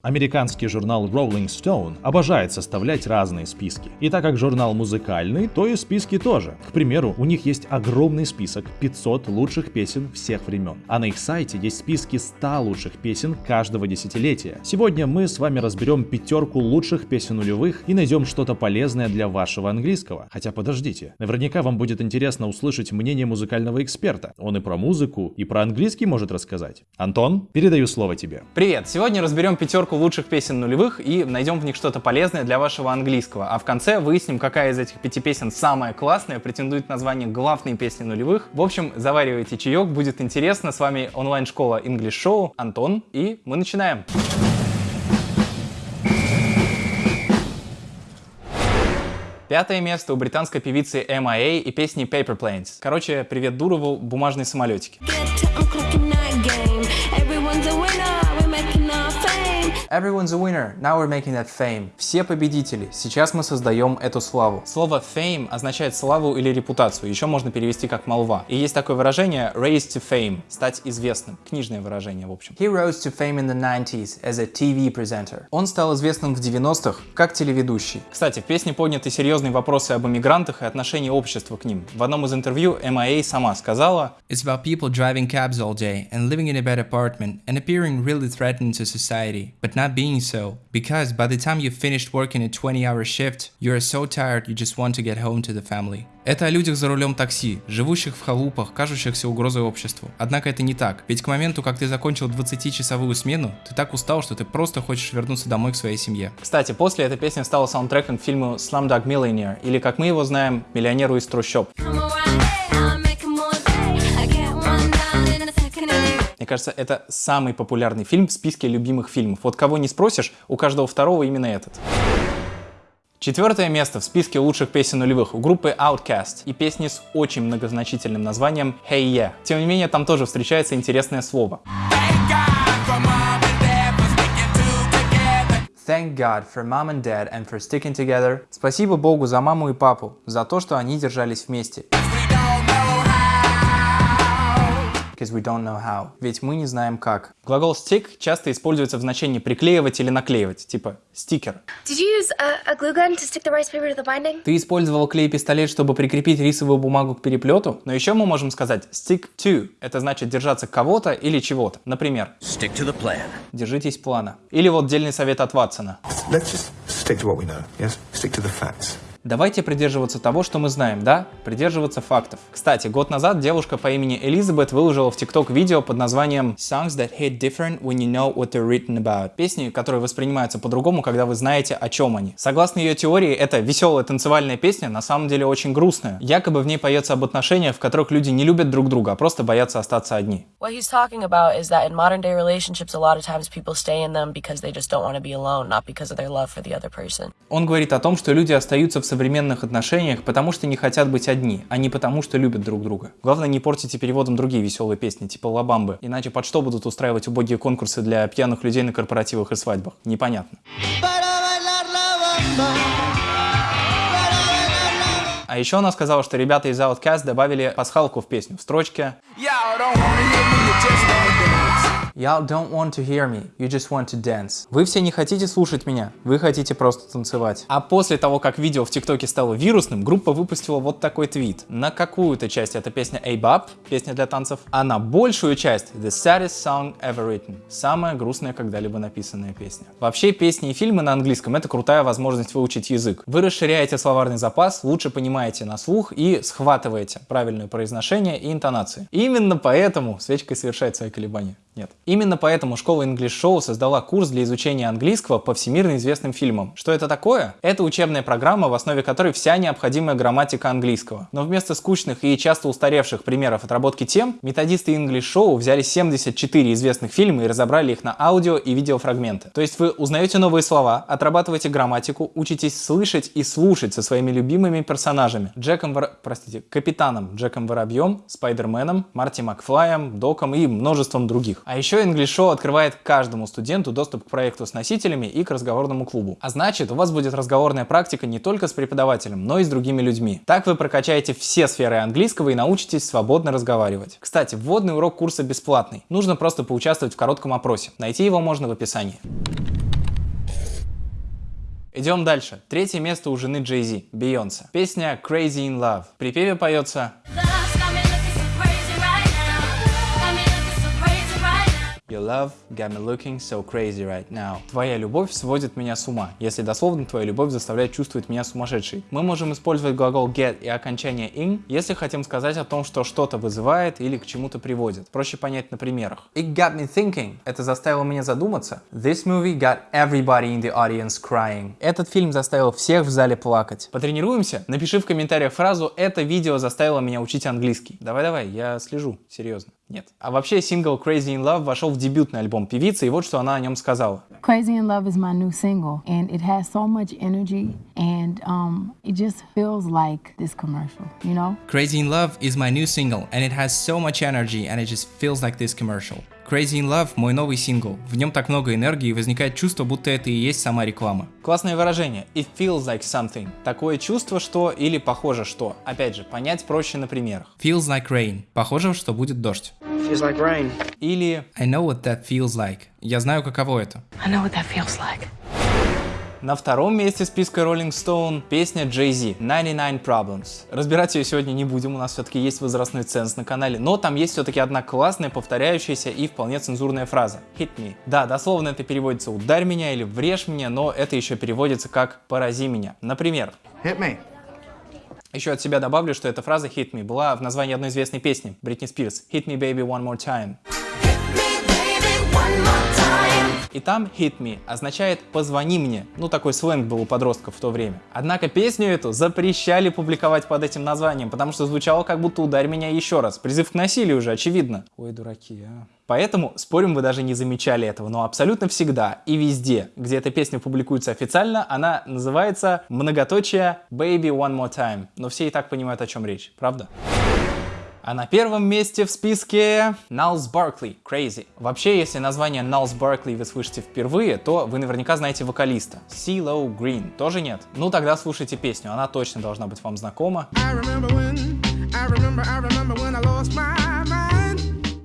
Американский журнал Rolling Stone обожает составлять разные списки. И так как журнал музыкальный, то и списки тоже. К примеру, у них есть огромный список 500 лучших песен всех времен. А на их сайте есть списки 100 лучших песен каждого десятилетия. Сегодня мы с вами разберем пятерку лучших песен нулевых и найдем что-то полезное для вашего английского. Хотя подождите, наверняка вам будет интересно услышать мнение музыкального эксперта. Он и про музыку, и про английский может рассказать. Антон, передаю слово тебе. Привет! Сегодня разберем пятерку подборку лучших песен нулевых и найдем в них что-то полезное для вашего английского. А в конце выясним, какая из этих пяти песен самая классная, претендует на звание главной песни нулевых. В общем, заваривайте чаек, будет интересно. С вами онлайн-школа English Show, Антон, и мы начинаем. Пятое место у британской певицы MIA и песни Paper Planes. Короче, привет Дурову, бумажные самолетики. Everyone's a winner, now we're making that fame. Все победители, сейчас мы создаем эту славу. Слово fame означает славу или репутацию, еще можно перевести как молва. И есть такое выражение raise to fame, стать известным, книжное выражение в общем. He rose to fame in the 90s as a TV presenter. Он стал известным в 90-х как телеведущий. Кстати, в песне подняты серьезные вопросы об иммигрантах и отношении общества к ним. В одном из интервью MIA сама сказала It's about people driving cabs all day and living in a bad apartment and appearing really threatening to society, but not being so, because by the time you've finished working a 20-hour shift, you're so tired you just want to get home to the family. Это о людях за рулем такси, живущих в халупах, кажущихся угрозой обществу. Однако это не так, ведь к моменту, как ты закончил 20-часовую смену, ты так устал, что ты просто хочешь вернуться домой к своей семье. Кстати, после эта песня стала саундтреком к фильму Slumdog Millionaire, или как мы его знаем, «Миллионеру из трущоб». Мне кажется, это самый популярный фильм в списке любимых фильмов. Вот кого не спросишь, у каждого второго именно этот. Четвертое место в списке лучших песен нулевых у группы Outcast и песни с очень многозначительным названием Hey Yeah. Тем не менее, там тоже встречается интересное слово. Thank God for mom and dad and for sticking together. Спасибо Богу за маму и папу, за то, что они держались вместе. Because we don't know how. Ведь мы не знаем как. Глагол stick часто используется в значении приклеивать или наклеивать, типа стикер. Did you use a, a glue gun to stick the rice paper to the binding? Ты использовал клей-пистолет, чтобы прикрепить рисовую бумагу к переплету, но еще мы можем сказать stick to. Это значит держаться кого-то или чего-то. Например, stick to the plan. Держитесь плана. Или вот дельный совет от Ватсона. Let's just stick to what we know, yes? Stick to the facts. Давайте придерживаться того, что мы знаем, да? Придерживаться фактов. Кстати, год назад девушка по имени Элизабет выложила в ТикТок видео под названием Songs that hit different when you know what they're written about. Песни, которые воспринимаются по-другому, когда вы знаете, о чем они. Согласно ее теории, эта веселая танцевальная песня на самом деле очень грустная. Якобы в ней поется об отношениях, в которых люди не любят друг друга, а просто боятся остаться одни. What he's talking about is that in modern day relationships a lot of times people stay in them because they just don't want to be alone, not because of their love for the other person. Он говорит о том, что люди остаются в современных отношениях, потому что не хотят быть одни, а не потому, что любят друг друга. Главное, не портите переводом другие веселые песни, типа Лабамбы, иначе под что будут устраивать убогие конкурсы для пьяных людей на корпоративах и свадьбах? Непонятно. А еще она сказала, что ребята из Outcast добавили пасхалку в песню в строчке Y'all don't want to hear me, you just want to dance. Вы все не хотите слушать меня, вы хотите просто танцевать. А после того, как видео в ТикТоке стало вирусным, группа выпустила вот такой твит. На какую-то часть эта песня A-Bop, песня для танцев, а на большую часть The Saddest Song Ever Written, самая грустная когда-либо написанная песня. Вообще, песни и фильмы на английском это крутая возможность выучить язык. Вы расширяете словарный запас, лучше понимаете на слух и схватываете правильное произношение и интонации. Именно поэтому свечкой совершает свои колебания. Нет. Именно поэтому школа English Show создала курс для изучения английского по всемирно известным фильмам. Что это такое? Это учебная программа, в основе которой вся необходимая грамматика английского. Но вместо скучных и часто устаревших примеров отработки тем, методисты English Show взяли 74 известных фильма и разобрали их на аудио и видеофрагменты. То есть вы узнаете новые слова, отрабатываете грамматику, учитесь слышать и слушать со своими любимыми персонажами. Джеком Вор... простите, Капитаном Джеком Воробьем, Спайдерменом, Марти Макфлаем, Доком и множеством других. А еще English Show открывает каждому студенту доступ к проекту с носителями и к разговорному клубу. А значит, у вас будет разговорная практика не только с преподавателем, но и с другими людьми. Так вы прокачаете все сферы английского и научитесь свободно разговаривать. Кстати, вводный урок курса бесплатный. Нужно просто поучаствовать в коротком опросе. Найти его можно в описании. Идем дальше. Третье место у жены Джей Зи, Бейонсе. Песня Crazy in Love. В припеве поется Your love got me looking so crazy right now. Твоя любовь сводит меня с ума. Если дословно, твоя любовь заставляет чувствовать меня сумасшедшей. Мы можем использовать глагол get и окончание in, если хотим сказать о том, что что-то вызывает или к чему-то приводит. Проще понять на примерах. It got me thinking. Это заставило меня задуматься. This movie got everybody in the audience crying. Этот фильм заставил всех в зале плакать. Потренируемся? Напиши в комментариях фразу «Это видео заставило меня учить английский». Давай-давай, я слежу, серьезно. Нет. А вообще сингл Crazy in Love вошел в дебютный альбом певицы, и вот что она о нем сказала. Crazy in Love is my new single, and it has so much energy, and um, it just feels like this commercial, you know? Crazy in Love is my new single, and it has so much energy, and it just feels like this commercial. Crazy in Love – мой новый сингл. В нем так много энергии и возникает чувство, будто это и есть сама реклама. Классное выражение. It feels like something. Такое чувство, что или похоже, что. Опять же, понять проще на примерах. Feels like rain. Похоже, что будет дождь. Feels like rain. Или I know what that feels like. Я знаю, каково это. I know what that feels like. на втором месте списка Rolling Stone песня Jay-Z 99 Problems. Разбирать ее сегодня не будем, у нас все-таки есть возрастной ценз на канале, но там есть все-таки одна классная, повторяющаяся и вполне цензурная фраза. Hit me. Да, дословно это переводится ударь меня или врежь меня, но это еще переводится как порази меня. Например. Hit me. Еще от себя добавлю, что эта фраза Hit Me была в названии одной известной песни Бритни Спирс Hit Me Baby One More Time. И там hit me означает позвони мне. Ну такой сленг был у подростков в то время. Однако песню эту запрещали публиковать под этим названием, потому что звучало как будто ударь меня еще раз. Призыв к насилию уже, очевидно. Ой, дураки, а. Поэтому, спорим, вы даже не замечали этого, но абсолютно всегда и везде, где эта песня публикуется официально, она называется многоточие Baby One More Time. Но все и так понимают, о чем речь, правда? А на первом месте в списке Налс Баркли, Crazy. Вообще, если название Налс Баркли вы слышите впервые, то вы наверняка знаете вокалиста. CeeLo Green. Тоже нет? Ну тогда слушайте песню, она точно должна быть вам знакома. I remember when, I remember, I remember when I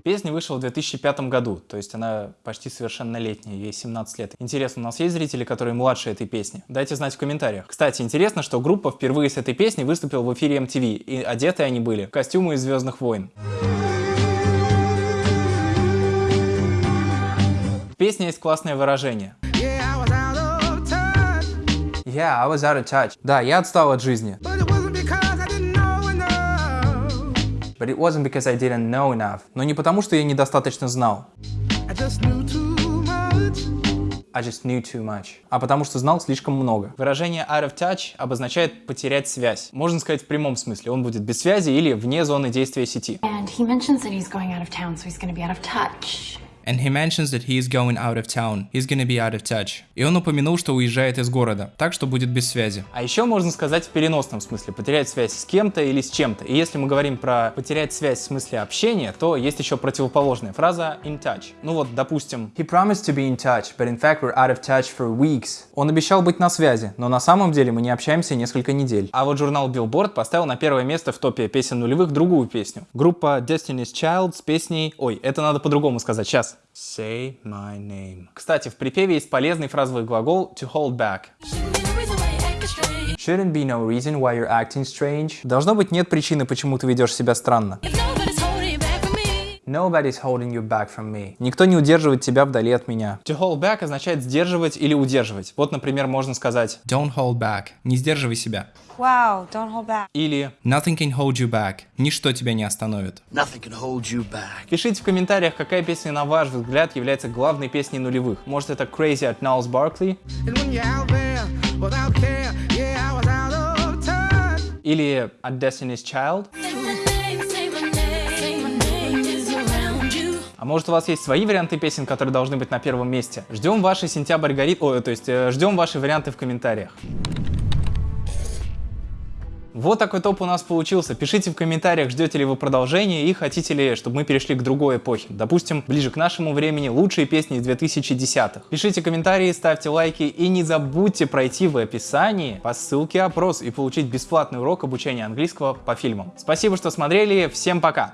Песня вышла в 2005 году, то есть она почти совершеннолетняя, ей 17 лет. Интересно, у нас есть зрители, которые младше этой песни? Дайте знать в комментариях. Кстати, интересно, что группа впервые с этой песней выступила в эфире MTV, и одеты они были в костюмы из Звездных войн. В песне есть классное выражение. Yeah, I was out of touch. Да, я отстал от жизни. But it wasn't because I didn't know enough. Но не потому, что я недостаточно знал. I just knew too much. I just knew too much. А потому что знал слишком много. Выражение out of touch обозначает потерять связь. Можно сказать в прямом смысле. Он будет без связи или вне зоны действия сети. And he mentions that he's going out of town, so he's going to be out of touch. And he mentions that he is going out of town. He's gonna be out of touch. И он упомянул, что уезжает из города, так что будет без связи. А еще можно сказать в переносном смысле, потерять связь с кем-то или с чем-то. И если мы говорим про потерять связь в смысле общения, то есть еще противоположная фраза in touch. Ну вот, допустим, he promised to be in touch, but in fact we're out of touch for weeks. Он обещал быть на связи, но на самом деле мы не общаемся несколько недель. А вот журнал Billboard поставил на первое место в топе песен нулевых другую песню. Группа Destiny's Child с песней... Ой, это надо по-другому сказать, сейчас. Say my name. Кстати, в припеве есть полезный фразовый глагол to hold back. Shouldn't be no reason why you're acting strange. Должно быть нет причины, почему ты ведешь себя странно. Nobody's holding you back from me. Никто не удерживает тебя вдали от меня. To hold back означает сдерживать или удерживать. Вот, например, можно сказать Don't hold back. Не сдерживай себя. Wow, don't hold back. Или Nothing can hold you back. Ничто тебя не остановит. Nothing can hold you back. Пишите в комментариях, какая песня, на ваш взгляд, является главной песней нулевых. Может, это Crazy от Ниles Баркли? Или от Destiny's Child? А может у вас есть свои варианты песен, которые должны быть на первом месте? Ждем ваши сентябрь горит... О, то есть э, ждем ваши варианты в комментариях. Вот такой топ у нас получился. Пишите в комментариях, ждете ли вы продолжения и хотите ли, чтобы мы перешли к другой эпохе. Допустим, ближе к нашему времени лучшие песни из 2010-х. Пишите комментарии, ставьте лайки и не забудьте пройти в описании по ссылке опрос и получить бесплатный урок обучения английского по фильмам. Спасибо, что смотрели, всем пока!